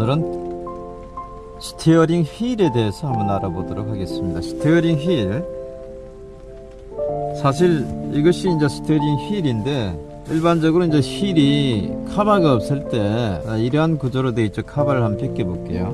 오늘은 steering wheel에 대해서 한번 알아보도록 하겠습니다. steering wheel. 사실 이것이 이제 steering wheel인데 일반적으로 이제 wheel이 카바가 없을 때 아, 이러한 구조로 되어 있죠. 카바를 한번 벗겨 볼게요.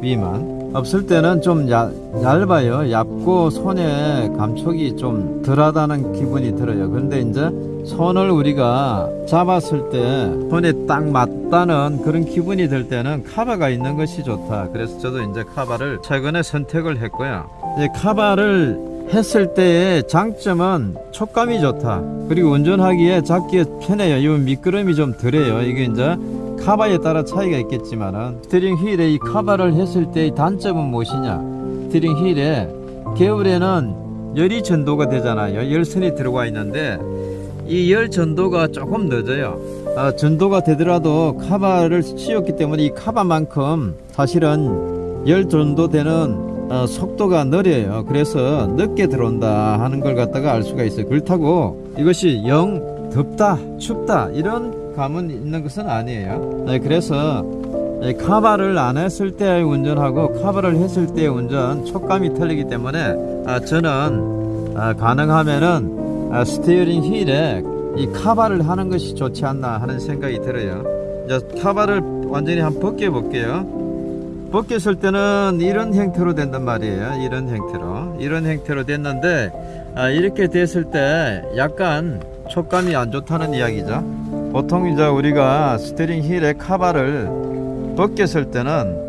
위만 없을 때는 좀 얇, 얇아요. 얇고 손에 감촉이 좀 덜하다는 기분이 들어요. 그런데 이제 손을 우리가 잡았을 때 손에 딱 맞다는 그런 기분이 들 때는 카바가 있는 것이 좋다. 그래서 저도 이제 카바를 최근에 선택을 했고요. 이제 카바를 했을 때의 장점은 촉감이 좋다. 그리고 운전하기에 잡기에 편해요. 이 미끄럼이 좀 덜해요. 이게 이제 카바에 따라 차이가 있겠지만은 steering wheel에 이 카바를 했을 때의 단점은 무엇이냐? steering wheel에 겨울에는 열이 전도가 되잖아요. 열선이 들어가 있는데 이 열 전도가 조금 늦어요. 아, 전도가 되더라도 카바를 씌웠기 때문에 이 카바만큼 사실은 열 전도 되는 어, 속도가 느려요. 그래서 늦게 들어온다 하는 걸 갖다가 알 수가 있어요. 그렇다고 이것이 영 덥다, 춥다 이런 감은 있는 것은 아니에요. 네, 그래서 이 카바를 안 했을 때 운전하고 카바를 했을 때 운전 촉감이 틀리기 때문에 아, 저는 아, 가능하면은 아, steering wheel에 이 카바를 하는 것이 좋지 않나 하는 생각이 들어요. 이제 카바를 완전히 한번 벗겨 볼게요. 벗겼을 때는 이런 형태로 된단 말이에요. 이런 형태로. 이런 형태로 됐는데, 아, 이렇게 됐을 때 약간 촉감이 안 좋다는 이야기죠. 보통 이제 우리가 스티링 휠의 카바를 벗겼을 때는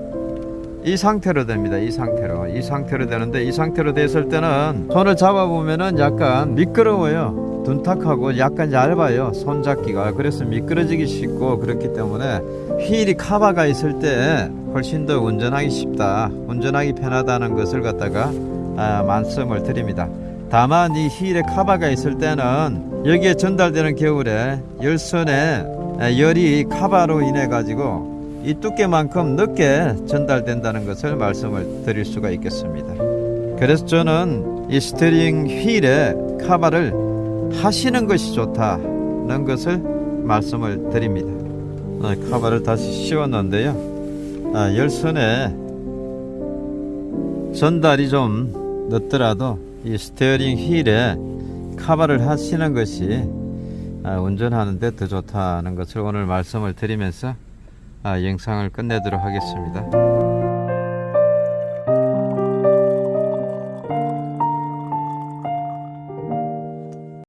이 상태로 됩니다. 이 상태로. 이 상태로 되는데, 이 상태로 됐을 때는 손을 잡아보면은 약간 미끄러워요. 둔탁하고 약간 얇아요. 손잡기가. 그래서 미끄러지기 쉽고 그렇기 때문에 휠이 카바가 있을 때 훨씬 더 운전하기 쉽다. 운전하기 편하다는 것을 갖다가 아, 말씀을 드립니다. 다만 이 휠에 카바가 있을 때는 여기에 전달되는 겨울에 열선에 아, 열이 카바로 인해 가지고 이 두께만큼 늦게 전달된다는 것을 말씀을 드릴 수가 있겠습니다. 그래서 저는 이 스티링 휠에 카바를 하시는 것이 좋다는 것을 말씀을 드립니다. 아, 카바를 다시 씌웠는데요. 아, 열선에 전달이 좀 늦더라도 이 steering wheel에 카바를 하시는 것이 아, 운전하는데 더 좋다는 것을 오늘 말씀을 드리면서 아, 영상을 끝내도록 하겠습니다.